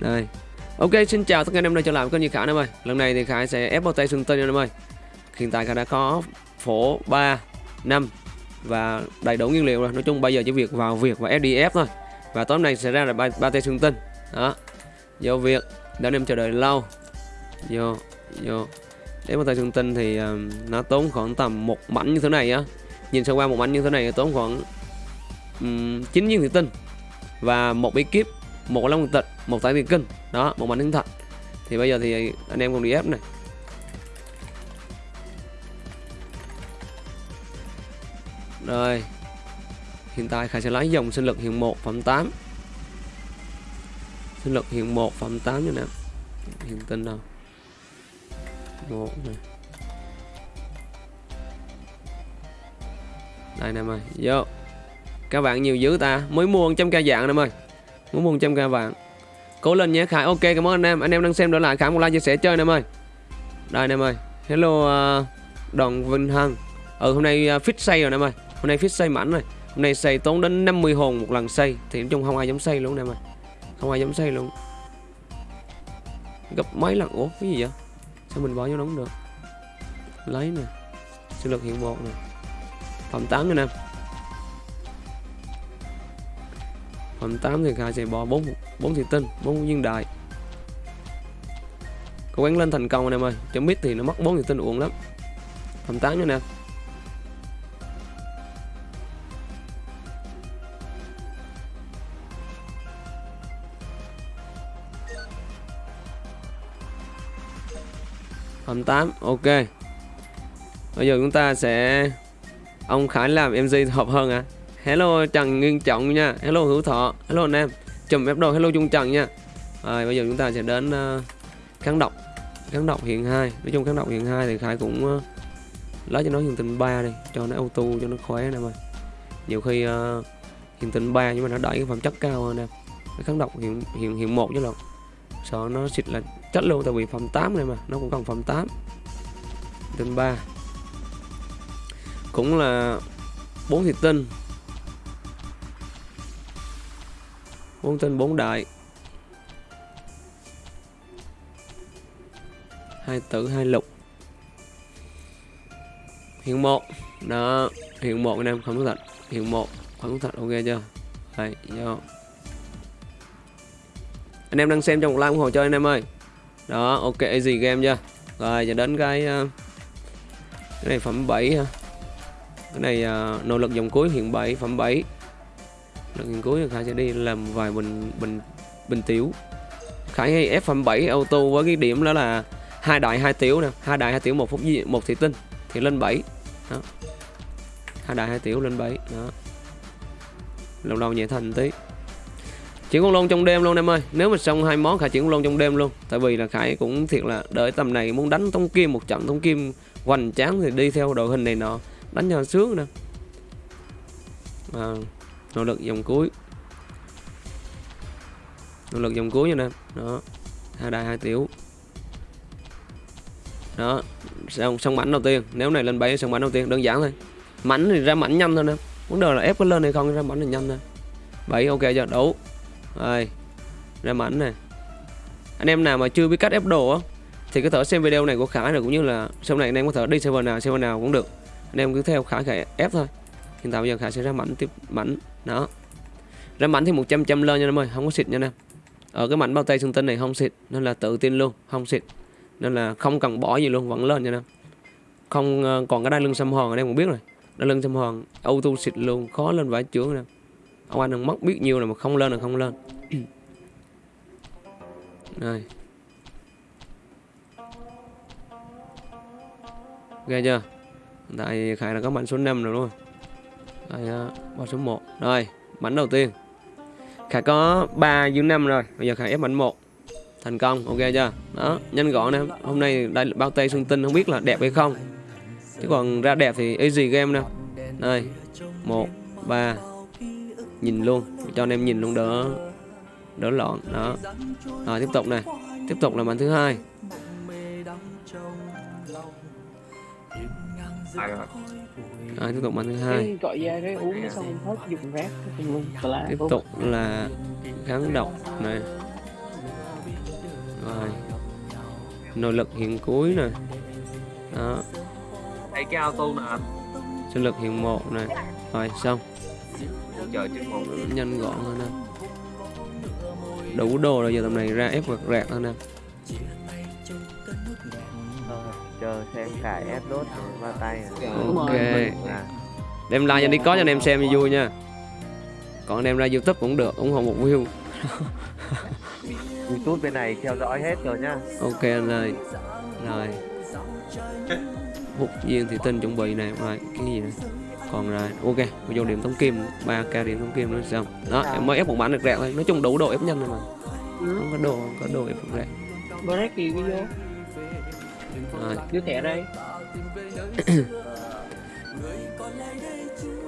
đây. Ok xin chào tất cả anh em đã trở lại với kênh như khả em ơi. Lần này thì khải sẽ ép bao tay xương tinh anh em ơi. Hiện tại khải đã có phổ 3 năm và đầy đủ nguyên liệu rồi. Nói chung bây giờ chỉ việc vào việc và SDF thôi. Và tối nay sẽ ra là ba, ba tay xương tinh đó. Vô việc. Đã em chờ đợi lâu. Vô vô. Để bao tay xương tinh thì uh, nó tốn khoảng tầm một mảnh như thế này á. Nhìn sơ qua một mảnh như thế này tốn khoảng um, 9 viên thủy tinh và một bí kíp một long tịch một tay tiền kinh. Đó, một mảnh thiên thật thì bây giờ thì anh em cùng đi ép này. Rồi. Hiện tại khải sẽ lấy dòng sinh lực hiện 1 phẩm 8 sinh lực hiện 1 phẩm 8 như nào hiện tinh đâu một này. Đây nè ơi vô. Các bạn nhiều dữ ta. Mới mua 100 ca dạng nè ơi muốn mua k vàng. Cố lên nhé khải. Ok cảm ơn anh em. Anh em đang xem đỡ lại. Khải một like chia sẻ chơi nè ơi. Đây anh em ơi. Hello ờ, uh, đoàn vinh hằng. Ừ hôm nay uh, fit xây rồi nè ơi. Hôm nay fit xây mảnh rồi. Hôm nay xây tốn đến 50 hồn một lần xây thì nói chung không ai dám xây luôn nè ơi. Không ai dám xây luôn. Gấp mấy lần. Ủa cái gì vậy? Sao mình bỏ vô nó không được? Lấy nè. Sinh lực hiện một nè. Phẩm 8 anh em. Phẩm 8 thì Khai sẽ bỏ 4 4 thị tinh 4 viên đại cố gắng lên thành công anh em ơi. Cho mít thì nó mất 4 thị tinh uổng lắm. Phẩm 8 nữa nè. Phẩm 8 ok. Bây giờ chúng ta sẽ, ông Khải làm MG hợp hơn à hello Trần Nguyên Trọng nha. Hello Hữu Thọ. Hello anh em. Chùm ép đồ hello Trung Trần nha. Rồi bây giờ chúng ta sẽ đến uh, kháng độc. Kháng độc hiện hai. nói chung kháng độc hiện hai thì Khải cũng uh, lấy cho nó hiện tình 3 đi cho nó auto cho nó khỏe nè mà. Nhiều khi ờ, uh, hiện tình 3 nhưng mà nó đẩy cái phẩm chất cao hơn nè. Cái kháng độc hiện hiện hiện một chứ lộn. Sợ nó xịt là chất luôn tại vì phẩm 8 này mà. Nó cũng cần phẩm 8 tinh 3 cũng là bốn thịt tinh. Bốn tinh bốn đại. Hai tử hai lục. Hiện một. Đó hiện một anh em không có thật. Hiện một không có thật ok chưa? Đây vô. Anh em đang xem trong một like ủng hộ cho anh em ơi. Đó ok easy game chưa? Rồi giờ đến cái ờ, cái này phẩm 7 ha. Cái này ờ, uh, nỗ lực dòng cuối hiện 7 phẩm 7 Đội nghiên cứu thì khải sẽ đi làm vài bình bình bình tiểu. Khải hay ép phẩm 7 auto với cái điểm đó là hai đại hai tiểu nè. Hai đại hai tiểu một phút một thị tinh thì lên 7 đó. Hai đại hai tiểu lên 7 đó. Lâu lâu nhẹ thành tí. Chuyển con lôn trong đêm luôn em ơi. Nếu mà xong hai món khải chuyển con lôn trong đêm luôn. Tại vì là khải cũng thiệt là đợi tầm này muốn đánh thông kim một trận. Thông kim hoành tráng thì đi theo đội hình này nọ. Đánh cho sướng nè. À, nỗ lực dòng cuối. Nỗ lực dòng cuối nha nè. Đó. Hai đại hai tiểu. Đó. Xong xong mảnh đầu tiên. Nếu này lên bảy xong mảnh đầu tiên, đơn giản thôi. Mảnh thì ra mảnh nhanh thôi nè. Vấn đề là ép có lên hay không, ra mảnh thì nhanh nè bảy ok chưa đủ. Rồi. Ra mảnh này anh em nào mà chưa biết cách ép đồ á, thì có thể xem video này của Khải rồi, cũng như là sau này anh em có thể đi server nào server nào cũng được. Anh em cứ theo Khải Khải ép thôi. Hiện tại bây giờ Khải sẽ ra mảnh tiếp, mảnh đó. Ra mảnh thì 100 trăm lên nha em ơi, không có xịt nha em ở ờ, cái mảnh bao tay xương tinh này không xịt nên là tự tin luôn, không xịt. Nên là không cần bỏ gì luôn, vẫn lên nha em không ờ, còn cái đai lưng xăm hòn ở đây cũng biết rồi. Đai lưng xăm hòn auto xịt luôn, khó lên vải chướng nè ông anh đừng mất biết nhiều là mà không lên là không lên. Đây ghê chưa? Tại khải là có mảnh số 5 rồi luôn đây ba ờ, số 1 rồi mảnh đầu tiên. Khải có 3 dưới 5 rồi. Bây giờ khải ép mảnh 1 thành công, ok chưa? Đó, nhanh gọn nè. Hôm nay đây bao tay xương tinh, không biết là đẹp hay không. Chứ còn ra đẹp thì easy game nè. Đây, một, ba. Nhìn luôn, cho anh em nhìn luôn đỡ đỡ loạn. Đó. Rồi, tiếp tục này tiếp tục là màn thứ hai. Rồi tiếp tục màn thứ hai. Gọi ra cái uống xong hết dùng rác luôn. Tiếp tục là kháng độc này. Nội lực hiện cuối nè. Đó. Đây cái auto nè. Anh sinh lực hiện một nè. Rồi xong. Chờ chừng một nhanh gọn hơn nè. Đủ đồ rồi giờ tầm này ra ép quạt rạc thôi nè chờ xem ép đốt ba tay à. ok. À. đem like cho đi có cho anh em xem cho vui nha. Còn đem ra youtube cũng được ủng hộ một view. Youtube bên này theo dõi hết rồi nhá. Ok anh ơi. Rồi. Hút viên thì tinh chuẩn bị này rồi cái gì này còn rồi ok vô điểm thống kim 3 k điểm thống kim nữa xong. Đó em mới ép một bản được rạc thôi nói chung đủ độ ép nhanh rồi mà. Không có đồ không có đồ ép được rạc break cái vô rồi đưa thẻ đây.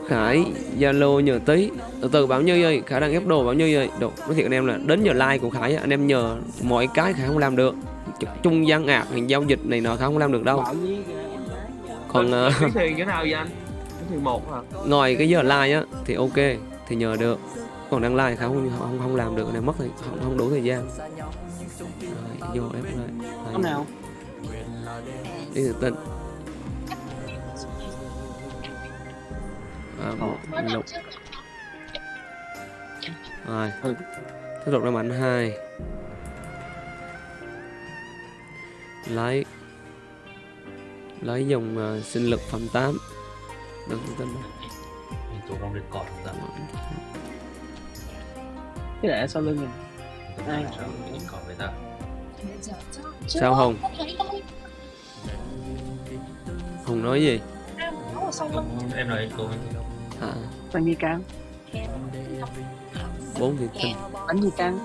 Khải Zalo nhờ tí. Từ từ bảo như ơi Khải đang ép đồ bảo như ơi. Đồ nói thiệt anh em là đến giờ like của Khải anh em nhờ mọi cái Khải không làm được. Trung gian ạc thì giao dịch này nọ Khải không làm được đâu. Còn ờ, Cái nào vậy anh? Một hả? ngoài cái giờ like á thì ok thì nhờ được. Còn đang like Khải không không không làm được này mất thì không, không đủ thời gian. Rồi, vô ép lại. Con nào đi từ tinh à, một lục. rồi tiếp tục ra mạnh hai. Lấy. Lấy dùng uh, sinh lực phẩm 8 đừng tin tụi con đi cọt ta? Cái để sau lưng mình? Ai? sao đi hùng nói gì? Em nói cô à đánh gì căng bốn thì tinh đánh gì căng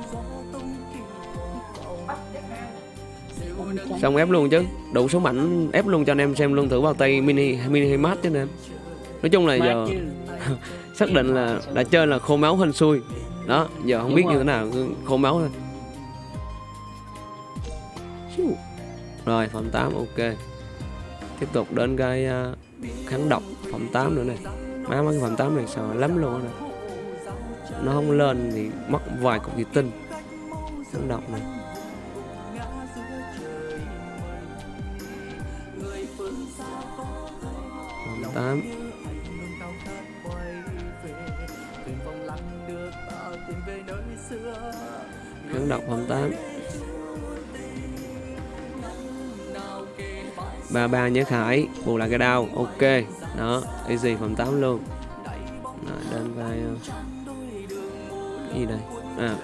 xong ép luôn chứ? Đủ số mạnh ép luôn cho anh em xem luôn thử bao tay mini mini hay mát chứ anh em. Nói chung là giờ xác định là đã chơi là khô máu hên xui. Đó giờ không Đúng biết rồi. như thế nào khô máu thôi. Rồi phẩm 8 ok tiếp tục đến cái uh, kháng độc phẩm 8 nữa này. Má mấy cái phẩm 8 này sợ lắm luôn này nó không lên thì mất vài cục thủy tinh. Kháng độc này. Phẩm 8 kháng độc phẩm 8 ba ba nhớ khải. Bù lại cái đau. Ok. Đó easy phòng 8 luôn. Rồi, đến vai ờ, cái gì đây? À.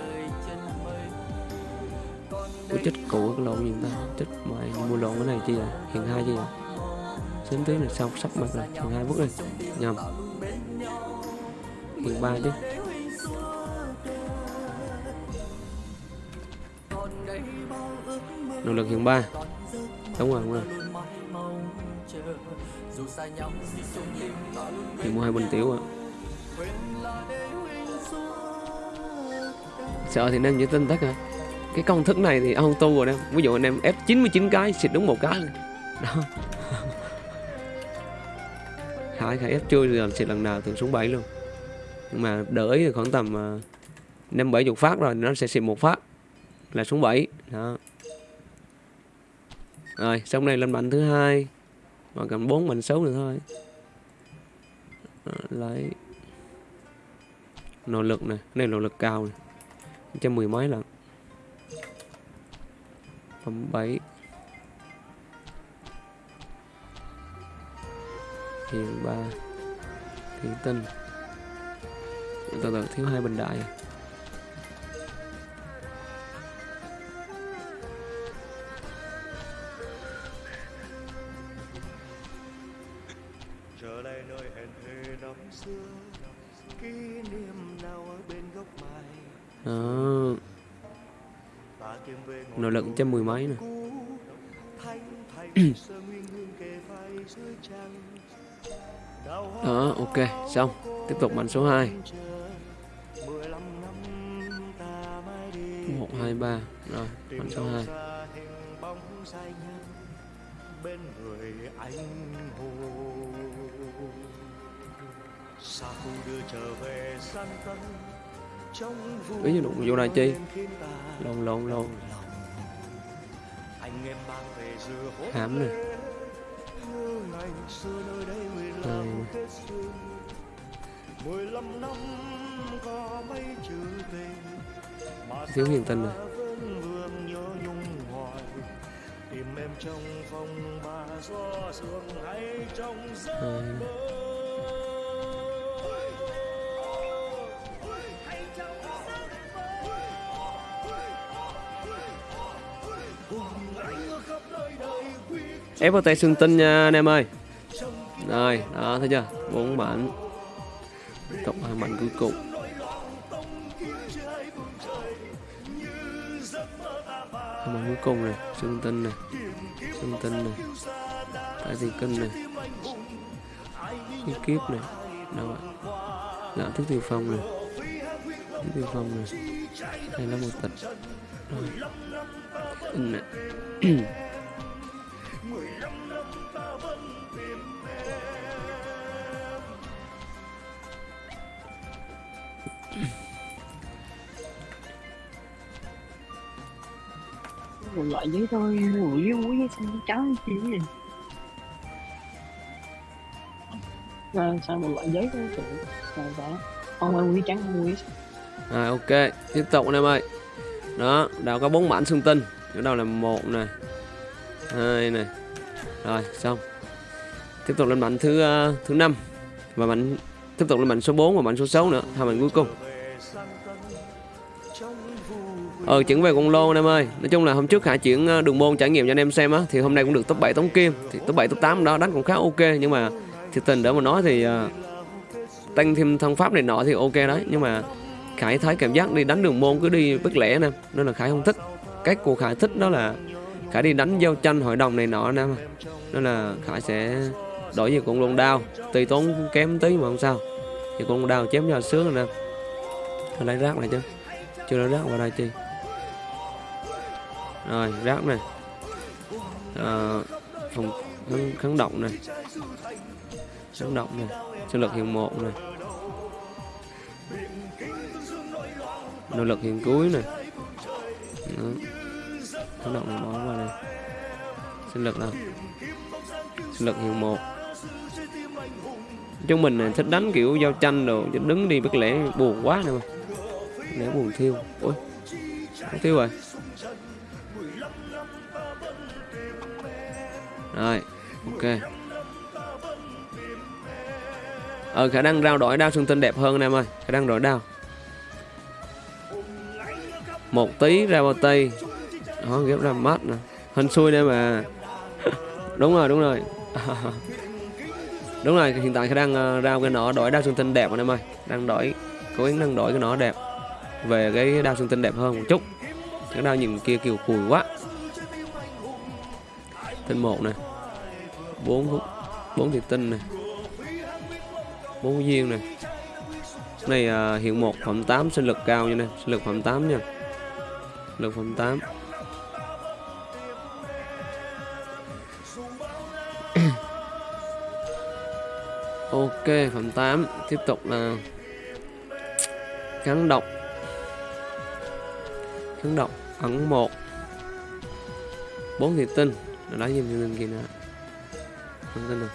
Ủa chết cũ cái lộn gì ta? Chết mày mua lộn cái này chi vậy? Hiện hai chi vậy? Xém tí là xong sắp mặt rồi. Hiện hai bước đi. Nhầm. Hiện ba chứ. Nỗ lực hiện ba. Đúng rồi đúng rồi thì mua hai bình tiểu à sợ thì nên giữ tin tất cả cái công thức này thì ông tu rồi em ví dụ anh em ép 99 cái xịt đúng một cái. Đó. Khải khải ép chui rồi xịt lần nào thường xuống 7 luôn. Nhưng mà ý thì khoảng tầm à, năm bảy chục phát rồi nó sẽ xịt một phát là xuống 7 đó. Rồi xong này lên mạnh thứ hai mà cầm bốn mạnh xấu nữa thôi. Lấy. Nỗ lực này đây nỗ lực cao này trăm mười mấy lần. Phẩm bảy. Hiện ba. Hiện tinh. Từ từ thiếu hai bình đại à. Trăm mười mấy nè. Đó, ok, xong. Tiếp tục mạnh số 2 chờ mười lăm năm ta mãi đi một, hai, ba. Rồi tìm mạnh số 2 bên người anh hồ xa khu đưa trở về gian tân trong Ý vô chi? khiến ta lộn lộn lộn. Hám này đây Thiếu hiền tình này tìm em trong phòng ba gió sương hay trong giấc mơ FPT xương tinh nha anh em ơi. Rồi, đó thấy chưa? bốn mảnh cộng hai mảnh cuối cùng. Hai mảnh cuối cùng này xương tinh này xương tinh này tại gì kinh này. Cái kiếp này đâu ạ? Dạ, Lạ thức tiêu phong này. Thức tiêu phong này. Đây là một tịch rồi một loại giấy thôi một giấy muối giấy xanh giấy trắng chi gì rồi sao một loại giấy thôi chị sao vậy không ăn muối trắng không muối Rồi à, ok, tiếp tục anh em ơi. Đó, đào có bốn mảnh xương tinh. Ở đầu là một này, hai này. Rồi, xong. Tiếp tục lên mảnh thứ uh, thứ năm và mảnh tiếp tục lên mảnh số 4 và mảnh số 6 nữa, hai mảnh cuối cùng. Ờ chuyển về con lô anh em ơi. Nói chung là hôm trước Hải chuyển ờ, đường môn trải nghiệm cho anh em xem á thì hôm nay cũng được top 7 tống kim, thì top 7 top 8 đó đánh cũng khá ok nhưng mà thiệt tình để mà nói thì uh, tăng thêm thân pháp này nọ thì ok đấy nhưng mà Khải thấy cảm giác đi đánh đường môn cứ đi bất lẻ nè nên là Khải không thích cách của Khải thích đó là Khải đi đánh giao tranh hội đồng này nọ nè. Nên là Khải sẽ đổi về con lông đao. Tùy tốn kém tí mà không sao. Thì con lông đao chém cho sướng rồi nè. Thôi lấy rác này chứ. Chưa lấy rác vào đây chi. Rồi rác này. À, phòng kháng, kháng động này. Kháng động này. Sinh lực hiện một này. Nỗ lực hiện cuối này đó kháng động này vào đây. Sinh lực nào sinh lực hiện một. Chúng mình này thích đánh kiểu giao tranh đồ, chứ đứng đi bất lẽ buồn quá nè mà. Lẽ buồn thiêu. Ôi, không thiêu rồi. Rồi, ok. Ờ khả năng rao đổi đao xương tinh đẹp hơn anh em ơi. Khả năng đổi đao một tí ra bao tây đó ghép ra mắt nè. Hình xui đây mà. Đúng rồi đúng rồi. Đúng rồi hiện tại khả đang ờ, ra cái nỏ đổi đao xương tinh đẹp anh em ơi. Đang đổi cố gắng đang đổi cái nỏ đẹp. Về cái đao xương tinh đẹp hơn một chút. Cái đao nhìn kia kiểu cùi quá. Tinh một này bốn phút. Bốn thiệt tinh này bốn viên này này à, hiện một phẩm 8 sinh lực cao nha nè. Sinh lực phẩm 8 nha lực phẩm 8 ok phẩm 8 tiếp tục là kháng độc. Kháng độc ẩn một. Bốn thị tinh. Nó lấy thêm thị tinh kia nè không tin đâu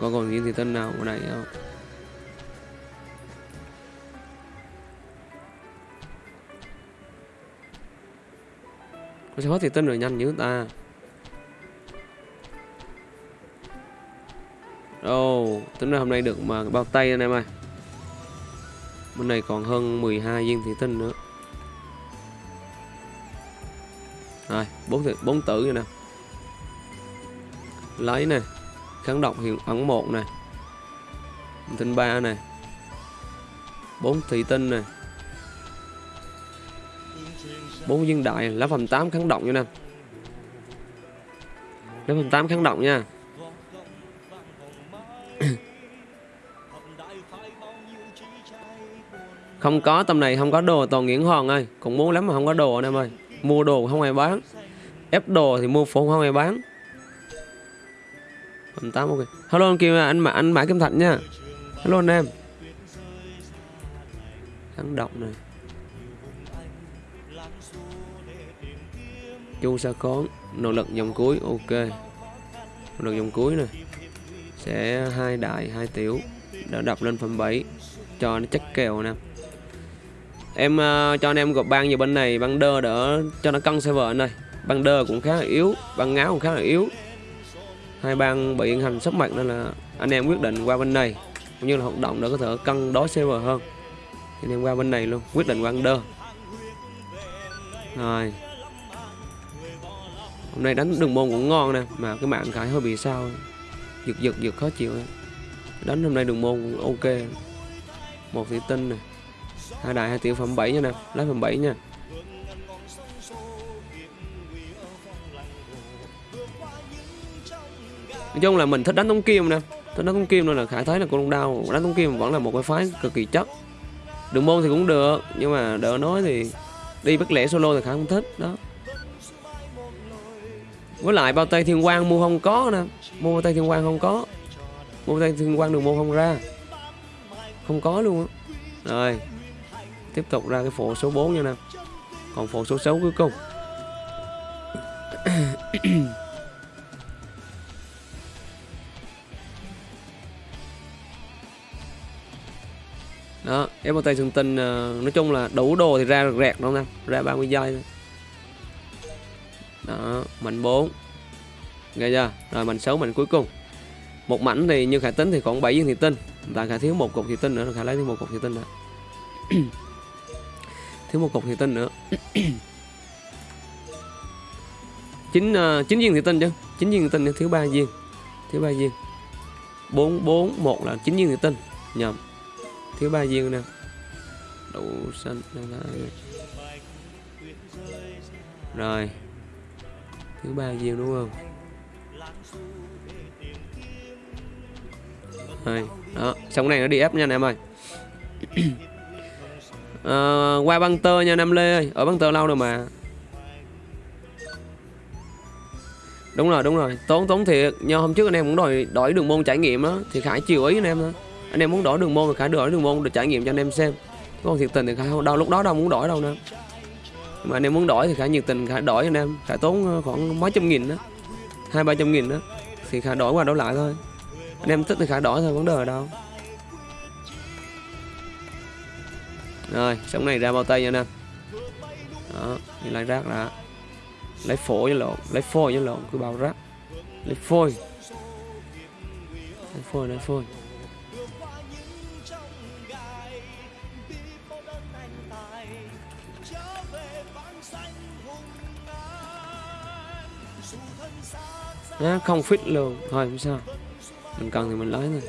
có còn những thị tinh nào? Ở đây không? Có sẽ hết thì tinh rồi nhanh như ta. Ồ, oh, tính ra hôm nay được mà bao tay anh em ơi. Bên này còn hơn 12 viên thủy tinh nữa. Rồi, bốn thị- bốn tử rồi nè. Lấy nè Kháng độc hiện ẩn một nè. Tinh ba nè. Bốn thủy tinh nè bốn viên đại lá phần 8 kháng động nha nè. Lá phần 8 kháng động nha. Không có, tầm này không có đồ, toàn nghiễn hoàng ơi. Cũng muốn lắm mà không có đồ anh em ơi. Mua đồ không ai bán. Ép đồ thì mua phụ không ai bán. Phần 8 ok. Hello anh kêu anh mà anh mãi kim thạch nha. Hello anh em. Kháng động này. Chu sa khón nỗ lực dòng cuối ok. Nỗ lực dòng cuối nè. Sẽ hai đại hai tiểu. Đã đập lên phần 7 cho nó chắc kèo nè. Em uh, cho anh em gộp băng vào bên này. Băng đơ đỡ cho nó cân server anh ơi. Băng đơ cũng khá là yếu. Băng ngáo cũng khá là yếu. Hai bang bị hành sắp mặt nên là anh em quyết định qua bên này. Cũng như là hoạt động để có thể cân đối server hơn. Anh em qua bên này luôn. Quyết định qua đơ. Rồi hôm nay đánh đường môn cũng ngon nè, mà cái mạng khải hơi bị sao. Giật giật giật khó chịu đánh hôm nay đường môn cũng ok. Một thủy tinh này hai đại, hai tiểu phẩm 7 nha nè. Lấy phẩm 7 nha. Nói chung là mình thích đánh tống kim nè. Thích đánh tống kim nên là khải thấy là con đau đánh tống kim vẫn là một cái phái cực kỳ chất. Đường môn thì cũng được, nhưng mà đỡ nói thì đi bất lẻ solo thì khải không thích, đó với lại bao tay thiên quang mua không có nè. Mua bao tay thiên quang không có. Mua bao tay thiên quang đường mua không ra. Không có luôn á. Rồi, tiếp tục ra cái phổ số 4 nha nè. Còn phổ số 6 cuối cùng. Đó ép bao tay xương tinh ờ, nói chung là đủ đồ thì ra rẹt đâu nè ra 30 giây thôi đó mảnh 4 nghe chưa? Rồi mảnh 6 mảnh cuối cùng. Một mảnh thì như khải tính thì còn 7 viên thị tinh. Và khải thiếu một cục thị tinh nữa khải lấy thêm một cục thị tinh nữa. Thiếu một cục thị tinh nữa. Chín uh, chín viên thị tinh chứ? Chín viên thị tinh thì thiếu ba viên. Thiếu ba viên. Bốn bốn một là chín viên thị tinh. Nhầm. Thiếu ba viên nè đậu xanh. Rồi thứ ba viên đúng không? Đây. đó xong này nó đi ép nha anh em ơi. À, qua băng tơ nha Nam Lê ơi. Ở băng tơ lâu rồi mà. Đúng rồi đúng rồi. Tốn tốn thiệt. Nhưng hôm trước anh em cũng đòi đổi đường môn trải nghiệm đó thì khải chiều ý anh em thôi anh em muốn đổi đường môn thì khải đổi đường môn để trải nghiệm cho anh em xem. Còn thiệt tình thì khải đâu lúc đó đâu muốn đổi đâu nữa mà anh em muốn đổi thì khả nhiệt tình, khả đổi anh em. Khả tốn ờ, khoảng mấy trăm nghìn đó. Hai, ba trăm nghìn đó. Thì khả đổi qua đổi lại thôi. Anh em thích thì khả đổi thôi, vấn đề ở đâu. Rồi sống này ra bao tay nha anh em. Đó, đi lấy rác đã. Lấy phổi với lộn, lấy phôi với lộn, cứ bao rác. Lấy phôi. Lấy phôi lấy phôi. Đó, không fit luôn. Thôi không sao. Mình cần thì mình lấy thôi.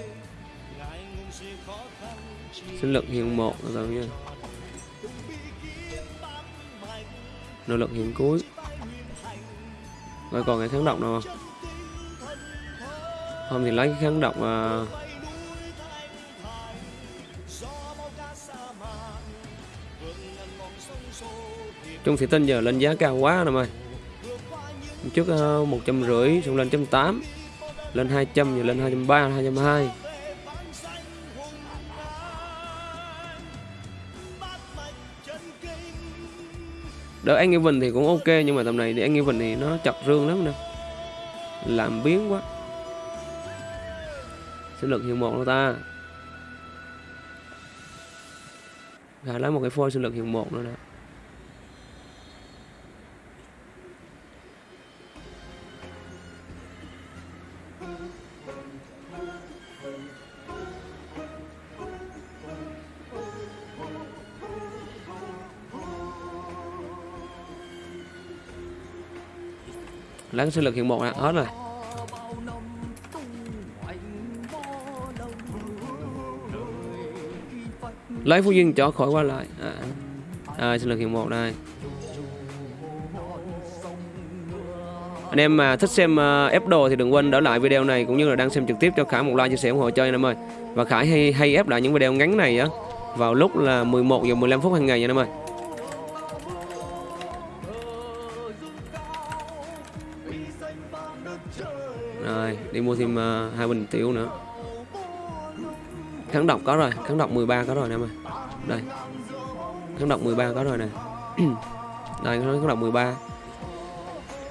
Sinh lực hiện một rồi nha nỗ lực hiện cuối. Rồi còn cái kháng độc nào không? Không thì lấy cái kháng độc à... chung thị tinh giờ lên giá cao quá nè ơi trước ờ, một trăm rưỡi xong lên trăm tám, lên hai trăm rồi lên 230 220 đỡ anh Evan thì cũng ok, nhưng mà tầm này thì anh Evan thì nó chặt rương lắm nè. Làm biến quá. Sinh lực hiệu một đâu ta. Gà lấy một cái phôi sinh lực hiệu một nữa nè. Lấy sinh lực hiện một nè hết rồi. Lấy phú duyên cho khỏi qua lại. À, à, à sinh lực hiện một đây. Anh em mà thích xem uh, ép đồ thì đừng quên đỡ lại video này cũng như là đang xem trực tiếp cho Khải một like chia sẻ ủng hộ cho anh em ơi. Và Khải hay hay ép lại những video ngắn này á vào lúc là 11 giờ 15 phút hàng ngày nha anh em ơi. Mua thêm uh, hai bình tiểu nữa. Kháng độc có rồi, kháng độc 13 có rồi nè em ơi. Đây. Kháng độc 13 có rồi nè. đây, kháng độc 13.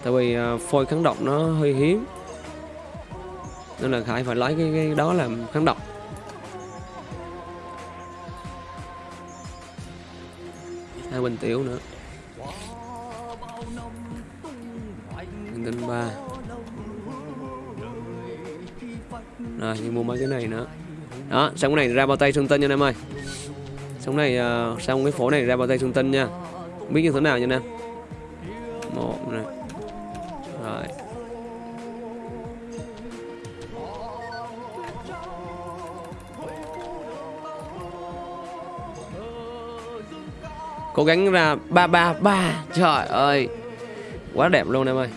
tại vì ờ, phôi kháng độc nó hơi hiếm nên là khải phải lấy cái, cái đó làm kháng độc hai bình tiểu nữa Bình tinh ba rồi đi mua mấy cái này nữa. Đó xong cái này ra bao tay xuân tinh nha anh em ơi. Xong này uh, xong cái phố này ra bao tay xuân tân nha. Không biết như thế nào nha anh em. Một này. Rồi. Cố gắng ra ba ba ba. Trời ơi. Quá đẹp luôn em ơi.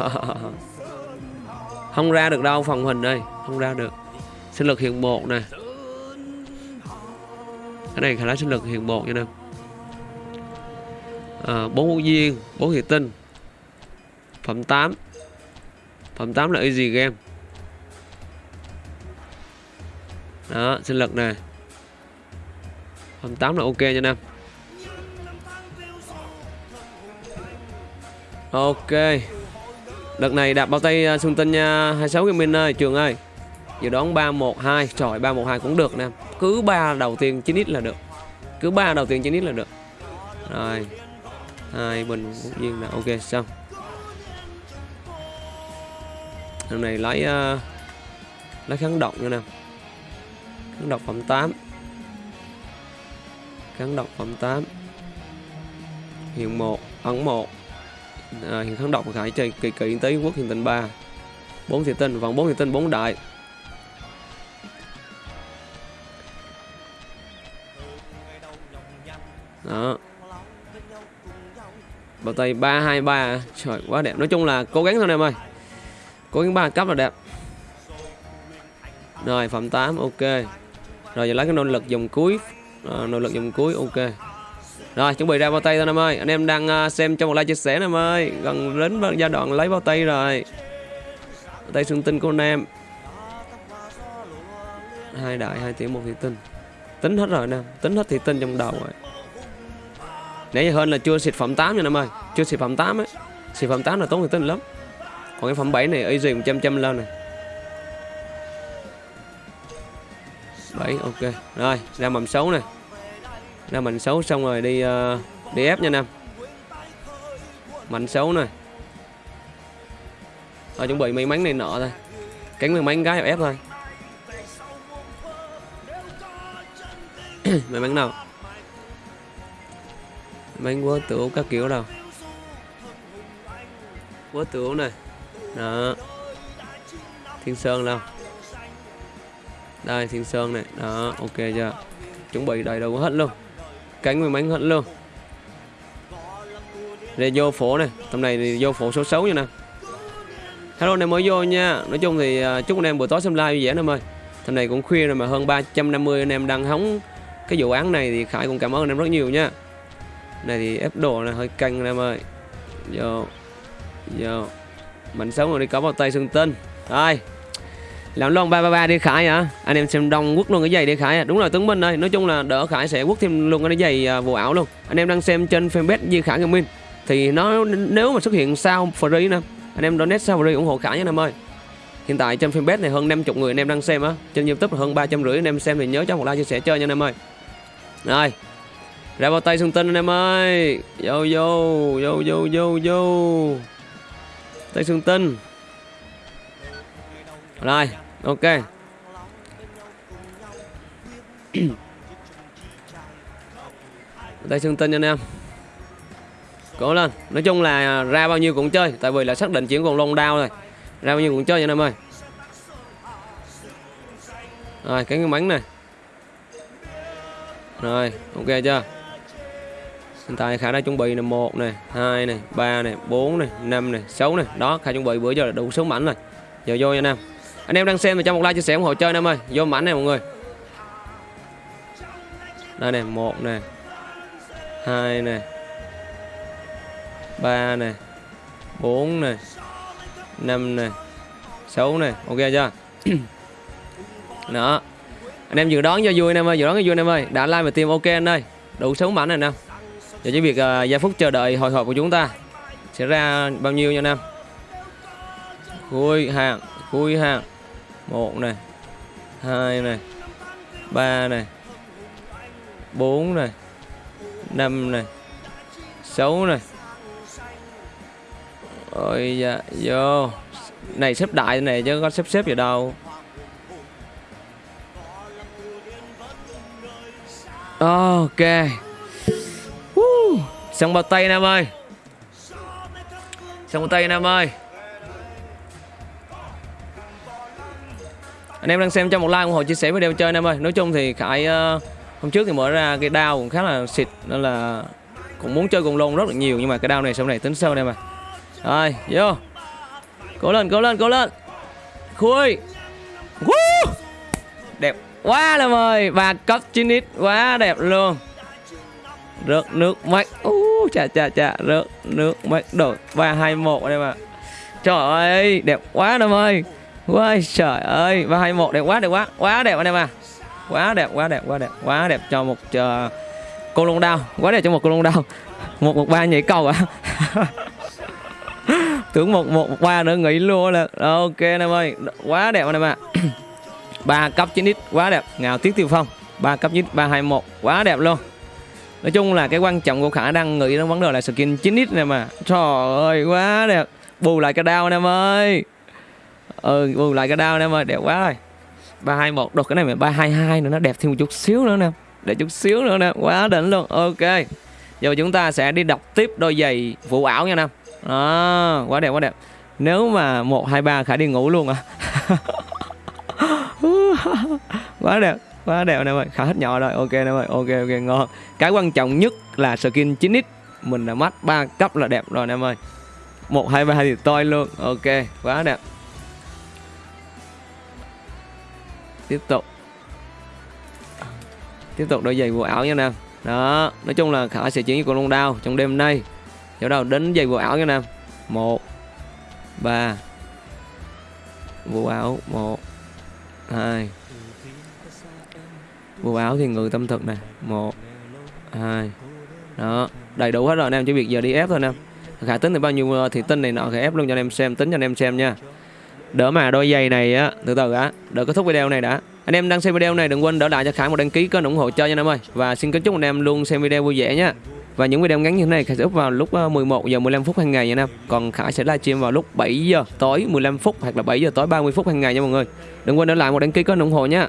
không ra được đâu phòng hình đây không ra được. Sinh lực hiện một nè. Cái này khả năng sinh lực hiện một nha em à, ờ, bốn ngũ viên bốn thị tinh. Phẩm 8 phẩm 8 là easy game. Đó sinh lực nè. Phẩm 8 là ok nha anh ok đợt này đạp bao tay à, xung tinh nha 26 cái min ơi trường ơi. Dự đoán 312 trời 312 cũng được nè. Cứ ba đầu tiên 9 ít là được. Cứ ba đầu tiên 9 ít là được. Rồi. Hai bình ngũ viên là ok xong. Lần này lấy uh, lấy kháng độc nữa nè. Kháng độc phẩm 8 kháng độc phẩm 8 hiện 1 ấn 1 à, hiện kháng độc của khải chơi kỳ kỳ tới quốc hiện tinh 3 4 thị tinh vòng 4 thị tinh 4 đại. Đó. Bao tay 323 trời quá đẹp. Nói chung là cố gắng thôi em ơi. Cố gắng ba cấp là đẹp. Rồi phẩm 8 ok. Rồi giờ lấy cái nỗ lực dòng cuối. Ờ, à, nỗ lực dòng cuối ok rồi chuẩn bị ra bao tay thôi em ơi. Anh em đang uh, xem cho một like chia sẻ em ơi. Gần đến giai đoạn lấy bao tay rồi. Bao tay xương tinh của anh em. Hai đại hai tiếng một thị tinh. Tính hết rồi nè tính hết thị tinh trong đầu rồi. Nãy giờ hơn là chưa xịt phẩm 8 nha em ơi. Chưa xịt phẩm 8 ấy. Xịt phẩm 8 là tốn thị tinh lắm. Còn cái phẩm 7 này easy 100 trăm lên này. 7 ok. Rồi ra mầm xấu này ra mạnh xấu xong rồi đi uh, đi ép nha anh em mạnh xấu này rồi chuẩn bị may mắn này nọ thôi. Cánh may mắn cái ép thôi. May mắn nào? May mắn quá tửu các kiểu đâu. Quá tửu này đó. Thiên sơn đâu? Đây thiên sơn này đó ok chưa? Chuẩn bị đầy đủ hết luôn cánh nguyên bánh hết luôn đây vô phố này. Tầm này thì vô phố số 6 nha nè. Hello anh em mới vô nha. Nói chung thì uh, chúc anh em buổi tối xem live vui vẻ anh em ơi. Tầm này cũng khuya rồi mà hơn 350 anh em đang hóng cái vụ án này thì khải cũng cảm ơn anh em rất nhiều nha. Này thì ép đồ này hơi căng anh em ơi. Vô vô. Mạnh sống rồi đi có vào tay xương tinh rồi làm lon ba ba ba đi khải hả? Anh em xem đông quất luôn cái giày đi khải à. Đúng rồi tướng minh ơi nói chung là đỡ khải sẽ quất thêm luôn cái giày à, vụ ảo luôn. Anh em đang xem trên fanpage Di Khải Gaming thì nó nếu mà xuất hiện sao free nè anh em donate sao free ủng hộ khải nha anh em ơi. Hiện tại trên fanpage này hơn 50 người anh em đang xem á. Trên youtube là hơn ba trăm rưỡi anh em xem thì nhớ cho một like chia sẻ chơi nha anh em ơi. Rồi ra vào tay xuân tinh anh em ơi. Vô vô vô vô vô vô. Tay xuân tinh rồi, ok. Đây xương tinh anh em. Cố lên. Nói chung là ra bao nhiêu cũng chơi, tại vì là xác định chuyển còn long đao rồi. Ra bao nhiêu cũng chơi nha anh em ơi. Rồi, cái bánh này. Rồi, ok chưa? Hiện tại khả đã chuẩn bị là một này hai này ba này bốn này năm này sáu này đó khả chuẩn bị bữa giờ là đủ số mảnh rồi. Giờ vô nha anh em anh em đang xem thì cho một like chia sẻ ủng hộ chơi anh em ơi. Vô mảnh này mọi người. Đây này một này hai này ba này bốn này năm này sáu này. Ok chưa? Đó. Anh em dự đoán cho vui anh em ơi dự đoán cho vui anh em ơi. Đã like và tim ok anh ơi. Đủ sống mảnh này nè giờ chỉ việc uh, giây phút chờ đợi hồi hộp của chúng ta sẽ ra bao nhiêu nha nam cuối hàng khui hàng một này. Hai này. Ba này. Bốn này. Năm này. Sáu này. Ôi dạ vô. Này, xếp đại này chứ có xếp xếp gì đâu. Ok. Woo. xong bao tay, nam ơi. Xong bao tay, nam ơi. Anh em đang xem cho một like ủng hộ chia sẻ video chơi nam ơi. Nói chung thì khải uh, hôm trước thì mở ra cái đao cũng khá là xịt nên là cũng muốn chơi cùng lôn rất là nhiều nhưng mà cái đao này sau này tính sâu đây mà rồi vô. Cố lên cố lên cố lên. Khui. Woo! đẹp quá là mời và cấp 9 x quá đẹp luôn. Rớt nước mắt. Uh, chà chà chà. Rớt nước mắt đổi ba hai một đây mà trời ơi đẹp quá nam ơi. Ôi trời ơi ba hai một đẹp quá đẹp quá quá đẹp anh em à. Quá đẹp quá đẹp quá đẹp quá đẹp cho một uh, cô lông đao quá đẹp cho một cô lông đao. Một một ba nhảy cầu à. Tưởng một một một ba nữa nghỉ luôn là ok anh em ơi quá đẹp anh em ạ. Ba cấp 9 x quá đẹp. Ngào tiết tiêu phong ba cấp 9 ba hai một quá đẹp luôn. Nói chung là cái quan trọng của khả đang nghĩ đến vấn đề là skin 9 x này mà. Trời ơi quá đẹp. Bù lại cái đao anh em ơi ừ bù lại cái đao anh em ơi đẹp quá rồi. ba hai một đột cái này mà ba hai hai nữa nó đẹp thêm một chút xíu nữa nè để chút xíu nữa nè quá đỉnh luôn. Ok giờ chúng ta sẽ đi đọc tiếp đôi giày vụ ảo nha nam à, quá đẹp quá đẹp. Nếu mà một hai ba khải đi ngủ luôn à. Quá đẹp quá đẹp nè em ơi khá hết nhỏ rồi ok nè em ơi ok ok ngon. Cái quan trọng nhất là skin 9x mình là mắt ba cấp là đẹp rồi nè em ơi một hai ba thì toi luôn ok quá đẹp. Tiếp tục. Tiếp tục đôi giày bộ ảo nha nam. Đó, nói chung là khả sẽ chuyển với con long đao trong đêm nay. Chỗ đầu đến giày bộ ảo nha nam. Một, ba, bộ ảo một, hai. Bộ áo thì người tâm thực nè. Một, hai. Đó, đầy đủ hết rồi anh em chỉ việc giờ đi ép thôi anh em khả tính thì bao nhiêu ờ, thì tin này nọ, khả ép luôn cho anh em xem, tính cho anh em xem nha đỡ mà, đôi giày này á, từ từ á đỡ kết thúc video này đã. Anh em đang xem video này đừng quên đỡ lại cho khải một đăng ký kênh ủng hộ cho nha anh em ơi. Và xin kính chúc anh em luôn xem video vui vẻ nha và những video ngắn như thế này Khải sẽ up vào lúc ờ, 11 giờ 15 phút hàng ngày nha anh em. Còn Khải sẽ livestream vào lúc 7 giờ tối 15 phút hoặc là 7 giờ tối 30 phút hàng ngày nha mọi người. Đừng quên để lại một đăng ký kênh ủng hộ nha